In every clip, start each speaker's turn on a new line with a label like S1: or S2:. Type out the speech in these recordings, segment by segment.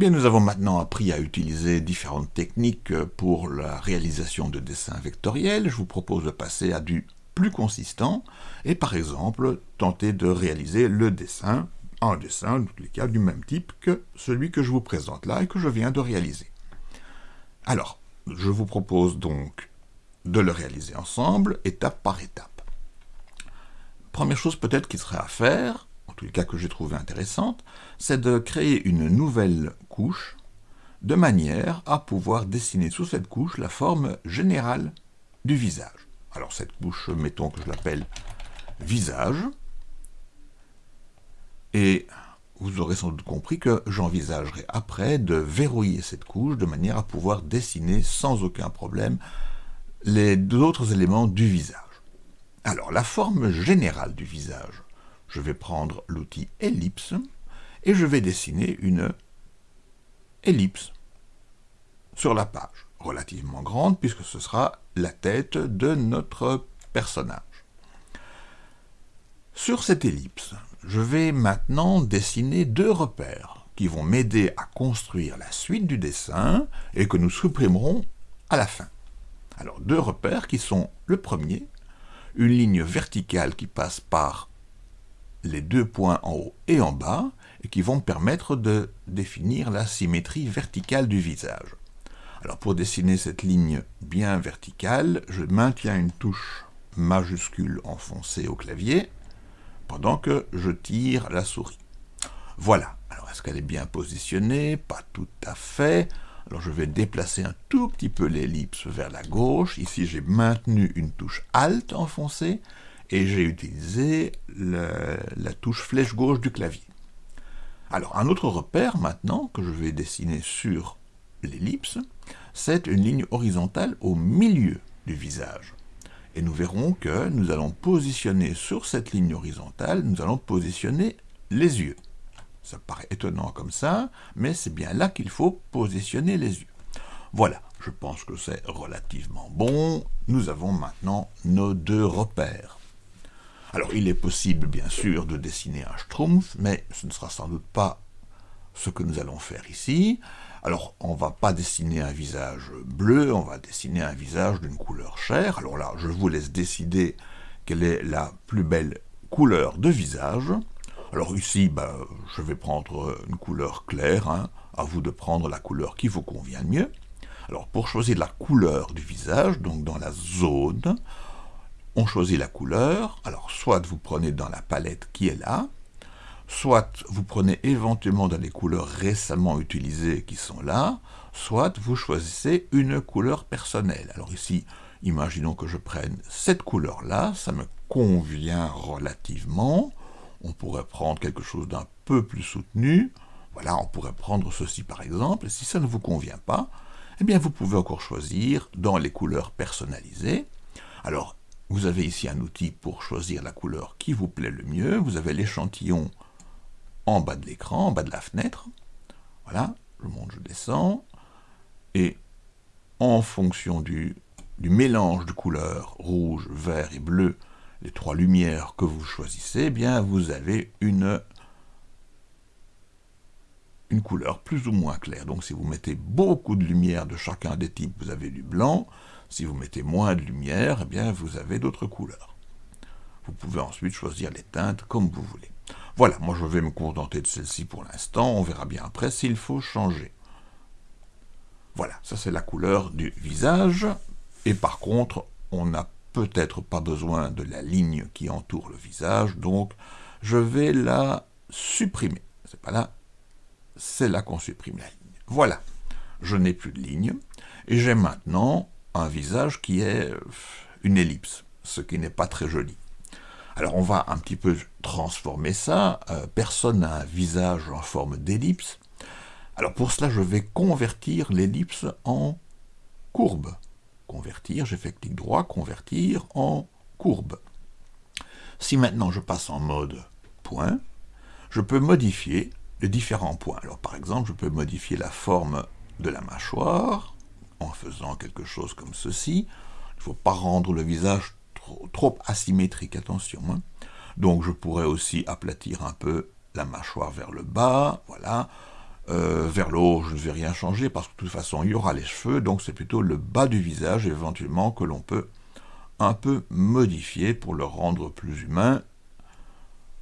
S1: Eh nous avons maintenant appris à utiliser différentes techniques pour la réalisation de dessins vectoriels. Je vous propose de passer à du plus consistant et par exemple tenter de réaliser le dessin, un dessin, dans tous les cas, du même type que celui que je vous présente là et que je viens de réaliser. Alors, je vous propose donc de le réaliser ensemble, étape par étape. Première chose peut-être qui serait à faire, en tous les cas que j'ai trouvé intéressante, c'est de créer une nouvelle couche de manière à pouvoir dessiner sous cette couche la forme générale du visage. Alors cette couche, mettons que je l'appelle visage. Et vous aurez sans doute compris que j'envisagerai après de verrouiller cette couche de manière à pouvoir dessiner sans aucun problème les autres éléments du visage. Alors la forme générale du visage, je vais prendre l'outil ellipse et je vais dessiner une ellipse sur la page relativement grande, puisque ce sera la tête de notre personnage. Sur cette ellipse, je vais maintenant dessiner deux repères qui vont m'aider à construire la suite du dessin et que nous supprimerons à la fin. Alors deux repères qui sont le premier, une ligne verticale qui passe par les deux points en haut et en bas et qui vont me permettre de définir la symétrie verticale du visage. Alors pour dessiner cette ligne bien verticale, je maintiens une touche majuscule enfoncée au clavier pendant que je tire la souris. Voilà. Alors est-ce qu'elle est bien positionnée? Pas tout à fait. Alors je vais déplacer un tout petit peu l'ellipse vers la gauche. Ici j'ai maintenu une touche Alt enfoncée et j'ai utilisé la touche flèche gauche du clavier. Alors un autre repère maintenant que je vais dessiner sur l'ellipse, c'est une ligne horizontale au milieu du visage. Et nous verrons que nous allons positionner sur cette ligne horizontale, nous allons positionner les yeux. Ça paraît étonnant comme ça, mais c'est bien là qu'il faut positionner les yeux. Voilà, je pense que c'est relativement bon. Nous avons maintenant nos deux repères. Alors, il est possible, bien sûr, de dessiner un schtroumpf, mais ce ne sera sans doute pas ce que nous allons faire ici. Alors, on va pas dessiner un visage bleu, on va dessiner un visage d'une couleur chair. Alors là, je vous laisse décider quelle est la plus belle couleur de visage. Alors ici, bah, je vais prendre une couleur claire, hein. à vous de prendre la couleur qui vous convient le mieux. Alors pour choisir la couleur du visage, donc dans la zone, on choisit la couleur. Alors soit vous prenez dans la palette qui est là, soit vous prenez éventuellement dans les couleurs récemment utilisées qui sont là, soit vous choisissez une couleur personnelle. Alors ici, imaginons que je prenne cette couleur-là, ça me convient relativement. On pourrait prendre quelque chose d'un peu plus soutenu. Voilà, on pourrait prendre ceci par exemple. Si ça ne vous convient pas, eh bien vous pouvez encore choisir dans les couleurs personnalisées. Alors, vous avez ici un outil pour choisir la couleur qui vous plaît le mieux. Vous avez l'échantillon en bas de l'écran, en bas de la fenêtre. Voilà, je monte, je descends. Et en fonction du, mélange de couleurs rouge, vert et bleu, les trois lumières que vous choisissez, eh bien vous avez une couleur plus ou moins claire. Donc si vous mettez beaucoup de lumière de chacun des types, vous avez du blanc. Si vous mettez moins de lumière, eh bien vous avez d'autres couleurs. Vous pouvez ensuite choisir les teintes comme vous voulez. Voilà, moi je vais me contenter de celle-ci pour l'instant, on verra bien après s'il faut changer. Voilà, ça c'est la couleur du visage, et par contre, on n'a peut-être pas besoin de la ligne qui entoure le visage, donc je vais la supprimer. C'est pas là, c'est là qu'on supprime la ligne. Voilà, je n'ai plus de ligne, et j'ai maintenant un visage qui est une ellipse, ce qui n'est pas très joli. Alors on va un petit peu transformer ça. Euh, personne n'a un visage en forme d'ellipse. Alors pour cela, je vais convertir l'ellipse en courbe. Convertir, j'ai fait clic droit, convertir en courbe. Si maintenant je passe en mode point, je peux modifier les différents points. Alors par exemple, je peux modifier la forme de la mâchoire en faisant quelque chose comme ceci. Il ne faut pas rendre le visage trop, asymétrique, attention. Hein. Donc je pourrais aussi aplatir un peu la mâchoire vers le bas, voilà. Euh, vers le haut, je ne vais rien changer parce que de toute façon, il y aura les cheveux, donc c'est plutôt le bas du visage éventuellement que l'on peut un peu modifier pour le rendre plus humain,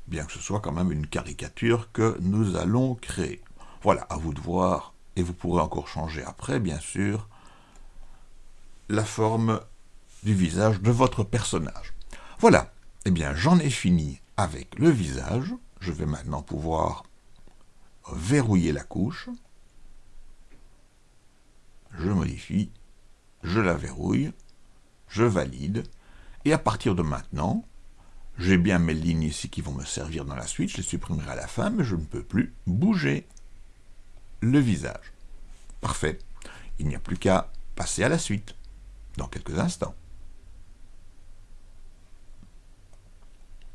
S1: bien que ce soit quand même une caricature que nous allons créer. Voilà, à vous de voir, et vous pourrez encore changer après, bien sûr, la forme du visage de votre personnage. Voilà, eh bien j'en ai fini avec le visage. Je vais maintenant pouvoir verrouiller la couche. Je modifie, je la verrouille, je valide, et à partir de maintenant, j'ai bien mes lignes ici qui vont me servir dans la suite, je les supprimerai à la fin, mais je ne peux plus bouger le visage. Parfait. Il n'y a plus qu'à passer à la suite, dans quelques instants.